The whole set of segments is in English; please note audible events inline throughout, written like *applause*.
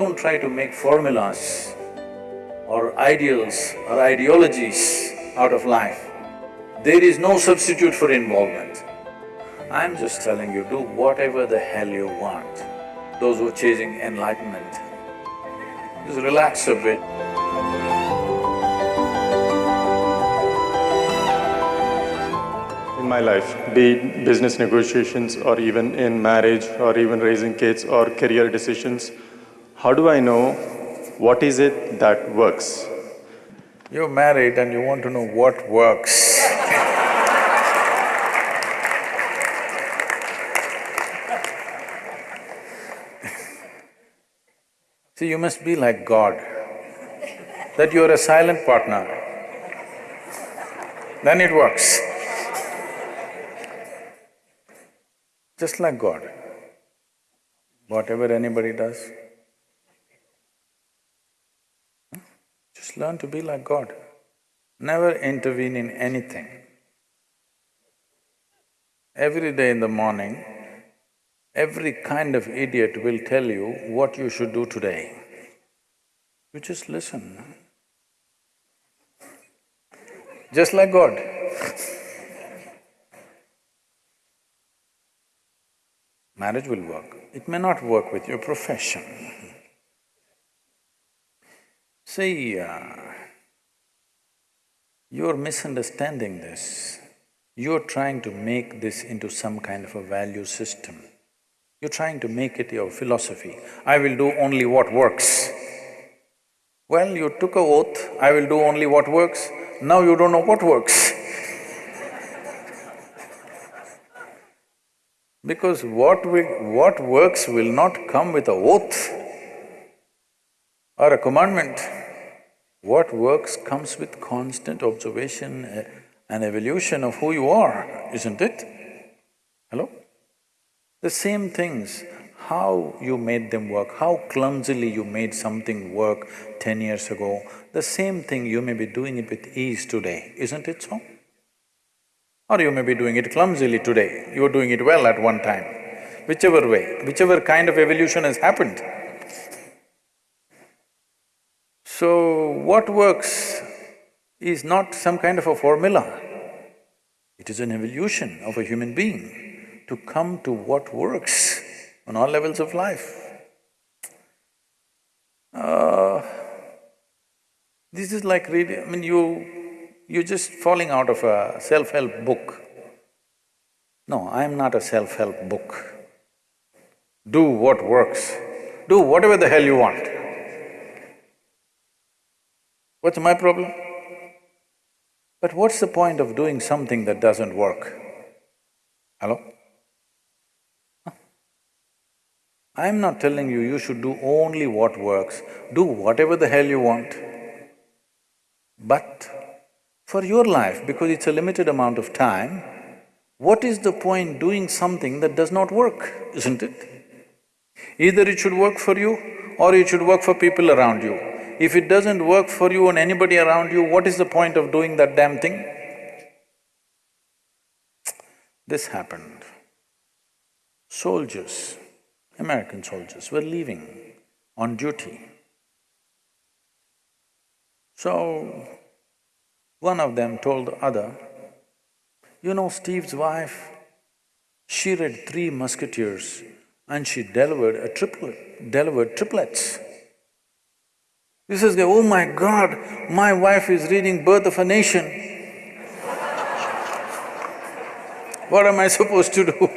don't try to make formulas or ideals or ideologies out of life. There is no substitute for involvement. I'm just telling you, do whatever the hell you want. Those who are chasing enlightenment, just relax a bit. In my life, be it business negotiations or even in marriage or even raising kids or career decisions, how do I know what is it that works? You're married and you want to know what works. *laughs* See, you must be like God, that you're a silent partner, then it works. Just like God, whatever anybody does, just learn to be like God. Never intervene in anything. Every day in the morning, every kind of idiot will tell you what you should do today. You just listen. Just like God. Marriage will work. It may not work with your profession. See, uh, you're misunderstanding this. You're trying to make this into some kind of a value system. You're trying to make it your philosophy. I will do only what works. Well, you took a oath, I will do only what works, now you don't know what works. *laughs* because what we… what works will not come with a oath or a commandment. What works comes with constant observation eh, and evolution of who you are, isn't it? Hello? The same things, how you made them work, how clumsily you made something work ten years ago, the same thing you may be doing it with ease today, isn't it so? Or you may be doing it clumsily today, you were doing it well at one time. Whichever way, whichever kind of evolution has happened. So, what works is not some kind of a formula. It is an evolution of a human being to come to what works on all levels of life. Uh, this is like reading… I mean, you… you're just falling out of a self-help book. No, I'm not a self-help book. Do what works, do whatever the hell you want. What's my problem? But what's the point of doing something that doesn't work? Hello? I'm not telling you you should do only what works, do whatever the hell you want. But for your life, because it's a limited amount of time, what is the point doing something that does not work, isn't it? Either it should work for you or it should work for people around you. If it doesn't work for you and anybody around you, what is the point of doing that damn thing? This happened. Soldiers, American soldiers were leaving on duty. So, one of them told the other, you know Steve's wife, she read Three Musketeers and she delivered a triplet… delivered triplets. This is oh my God, my wife is reading Birth of a Nation. what am I supposed to do?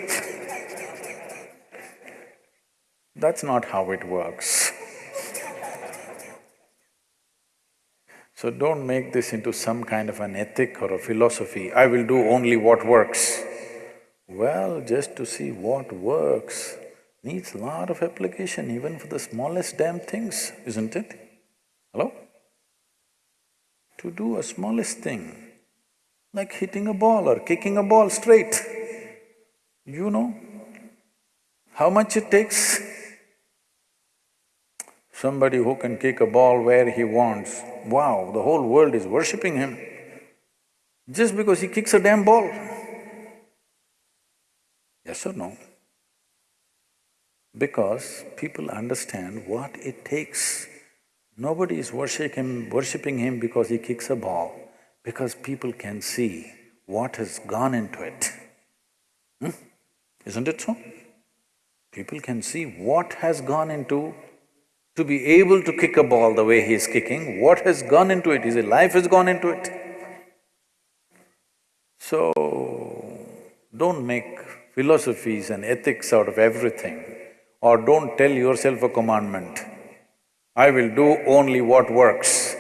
That's not how it works. So don't make this into some kind of an ethic or a philosophy, I will do only what works. Well, just to see what works needs a lot of application even for the smallest damn things, isn't it? Hello? To do a smallest thing, like hitting a ball or kicking a ball straight, you know how much it takes? Somebody who can kick a ball where he wants, wow, the whole world is worshipping him just because he kicks a damn ball. Yes or no? because people understand what it takes. Nobody is worshipping him, worshipping him because he kicks a ball, because people can see what has gone into it. Hmm? Isn't it so? People can see what has gone into to be able to kick a ball the way he is kicking, what has gone into it, his life has gone into it. So, don't make philosophies and ethics out of everything or don't tell yourself a commandment. I will do only what works.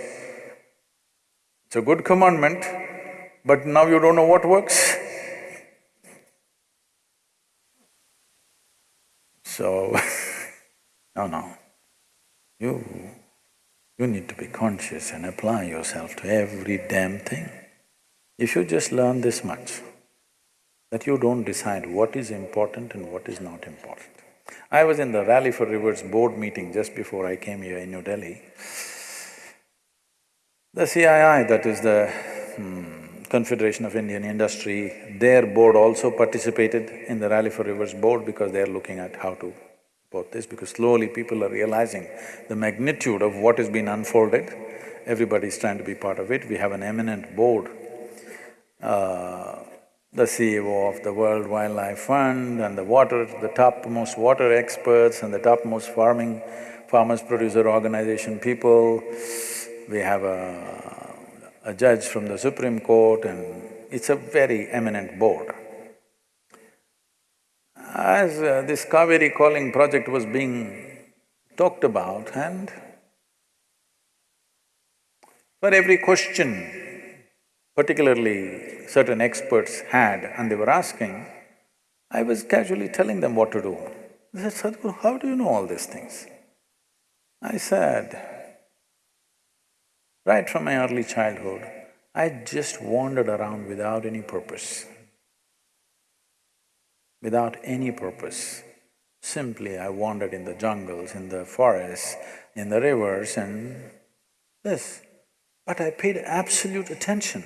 It's a good commandment, but now you don't know what works. So, *laughs* no, no. You… you need to be conscious and apply yourself to every damn thing. If you just learn this much, that you don't decide what is important and what is not important. I was in the Rally for Rivers board meeting just before I came here in New Delhi. The CII, that is the hmm, Confederation of Indian Industry, their board also participated in the Rally for Rivers board because they are looking at how to support this, because slowly people are realizing the magnitude of what has been unfolded. Everybody is trying to be part of it. We have an eminent board uh, the CEO of the World Wildlife Fund and the water… the topmost water experts and the topmost farming… farmers producer organization people. We have a, a judge from the Supreme Court and it's a very eminent board. As uh, this Cauvery calling project was being talked about and for every question particularly certain experts had and they were asking, I was casually telling them what to do. They said, Sadhguru, how do you know all these things? I said, right from my early childhood, I just wandered around without any purpose. Without any purpose. Simply I wandered in the jungles, in the forests, in the rivers and this. But I paid absolute attention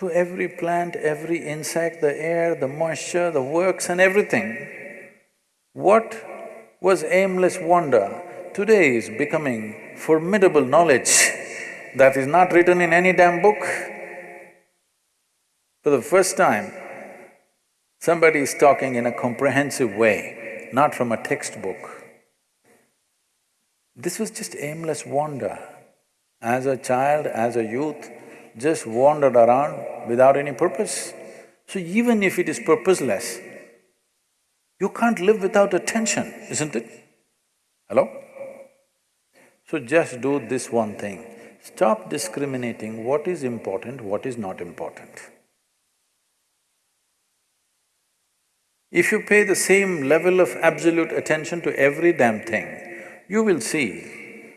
to every plant, every insect, the air, the moisture, the works and everything. What was aimless wonder today is becoming formidable knowledge that is not written in any damn book. For the first time, somebody is talking in a comprehensive way, not from a textbook. This was just aimless wonder. As a child, as a youth, just wandered around without any purpose. So even if it is purposeless, you can't live without attention, isn't it? Hello? So just do this one thing, stop discriminating what is important, what is not important. If you pay the same level of absolute attention to every damn thing, you will see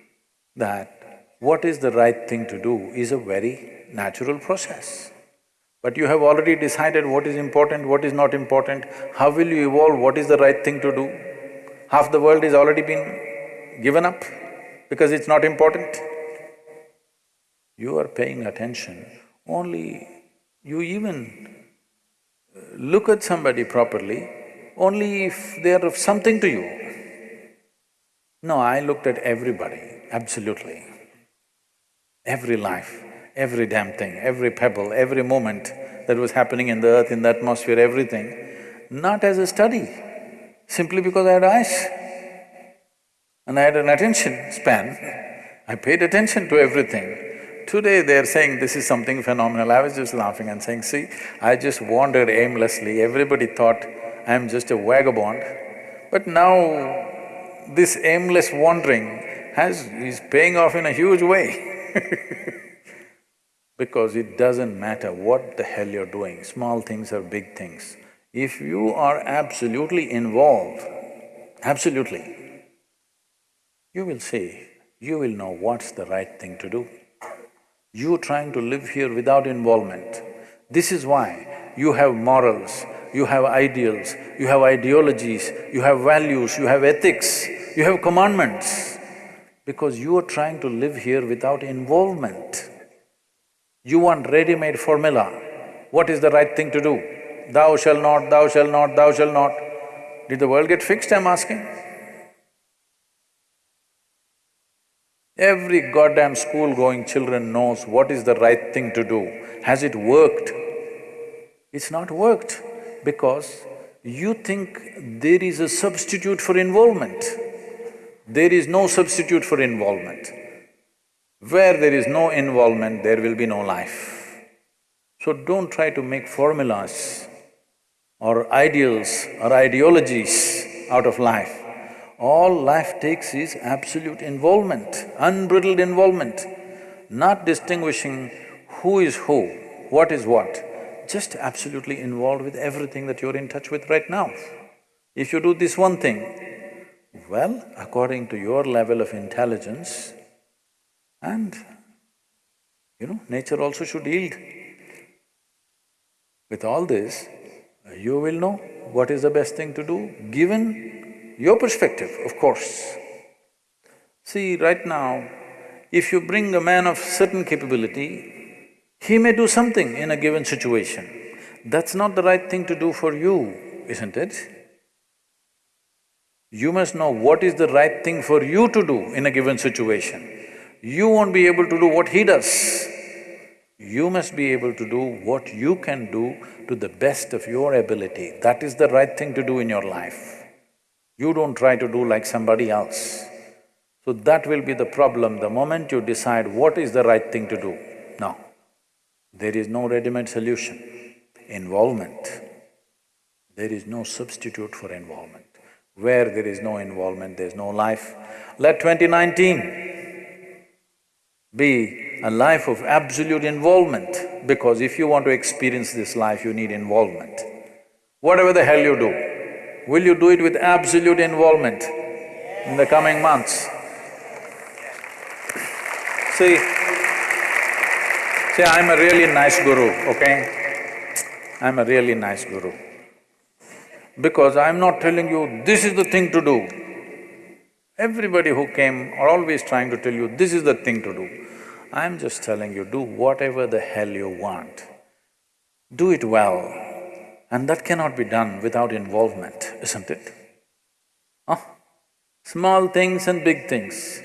that what is the right thing to do is a very natural process. But you have already decided what is important, what is not important, how will you evolve, what is the right thing to do? Half the world is already been given up because it's not important. You are paying attention, only you even uh, look at somebody properly only if they are of something to you. No, I looked at everybody, absolutely every life, every damn thing, every pebble, every moment that was happening in the earth, in the atmosphere, everything, not as a study, simply because I had eyes and I had an attention span. I paid attention to everything. Today they're saying this is something phenomenal. I was just laughing and saying, see, I just wandered aimlessly, everybody thought I'm just a vagabond. But now this aimless wandering has… is paying off in a huge way *laughs* because it doesn't matter what the hell you're doing, small things or big things. If you are absolutely involved, absolutely, you will see, you will know what's the right thing to do. You trying to live here without involvement, this is why you have morals, you have ideals, you have ideologies, you have values, you have ethics, you have commandments because you are trying to live here without involvement. You want ready-made formula. What is the right thing to do? Thou shall not, thou shall not, thou shall not. Did the world get fixed, I'm asking? Every goddamn school-going children knows what is the right thing to do. Has it worked? It's not worked because you think there is a substitute for involvement. There is no substitute for involvement. Where there is no involvement, there will be no life. So don't try to make formulas or ideals or ideologies out of life. All life takes is absolute involvement, unbridled involvement, not distinguishing who is who, what is what, just absolutely involved with everything that you're in touch with right now. If you do this one thing, well, according to your level of intelligence and, you know, nature also should yield. With all this, you will know what is the best thing to do, given your perspective, of course. See, right now, if you bring a man of certain capability, he may do something in a given situation. That's not the right thing to do for you, isn't it? You must know what is the right thing for you to do in a given situation. You won't be able to do what he does. You must be able to do what you can do to the best of your ability. That is the right thing to do in your life. You don't try to do like somebody else. So that will be the problem the moment you decide what is the right thing to do. No, there is no ready-made solution. Involvement, there is no substitute for involvement. Where there is no involvement, there's no life. Let 2019 be a life of absolute involvement because if you want to experience this life, you need involvement. Whatever the hell you do, will you do it with absolute involvement in the coming months? See, see, I'm a really nice guru, okay? I'm a really nice guru because I'm not telling you, this is the thing to do. Everybody who came are always trying to tell you, this is the thing to do. I'm just telling you, do whatever the hell you want. Do it well, and that cannot be done without involvement, isn't it? Huh? Small things and big things.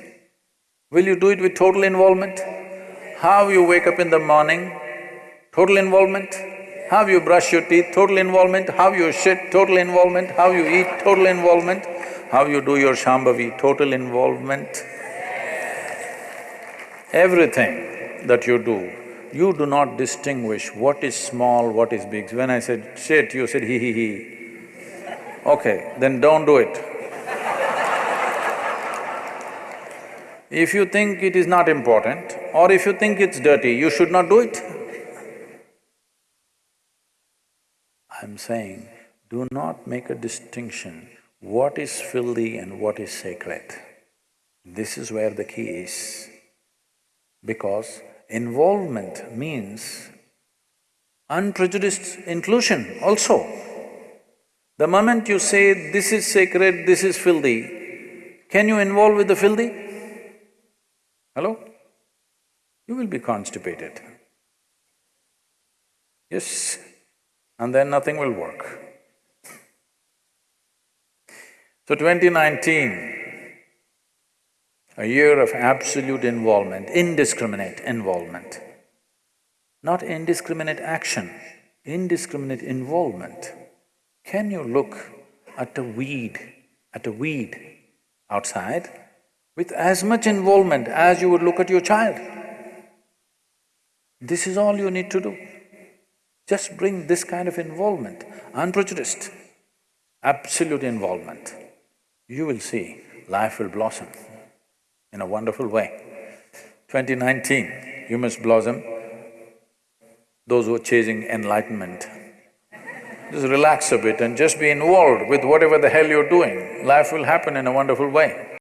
Will you do it with total involvement? How you wake up in the morning, total involvement? How you brush your teeth, total involvement. How you shit, total involvement. How you eat, total involvement. How you do your Shambhavi, total involvement. Everything that you do, you do not distinguish what is small, what is big. When I said shit, you said he he he. Okay, then don't do it. If you think it is not important or if you think it's dirty, you should not do it. I'm saying, do not make a distinction what is filthy and what is sacred. This is where the key is. Because involvement means unprejudiced inclusion also. The moment you say, this is sacred, this is filthy, can you involve with the filthy? Hello? You will be constipated. Yes, and then nothing will work. So 2019, a year of absolute involvement, indiscriminate involvement, not indiscriminate action, indiscriminate involvement. Can you look at a weed, at a weed outside with as much involvement as you would look at your child? This is all you need to do. Just bring this kind of involvement, unprejudiced, absolute involvement. You will see life will blossom in a wonderful way. 2019, you must blossom. Those who are chasing enlightenment, just relax a bit and just be involved with whatever the hell you're doing. Life will happen in a wonderful way.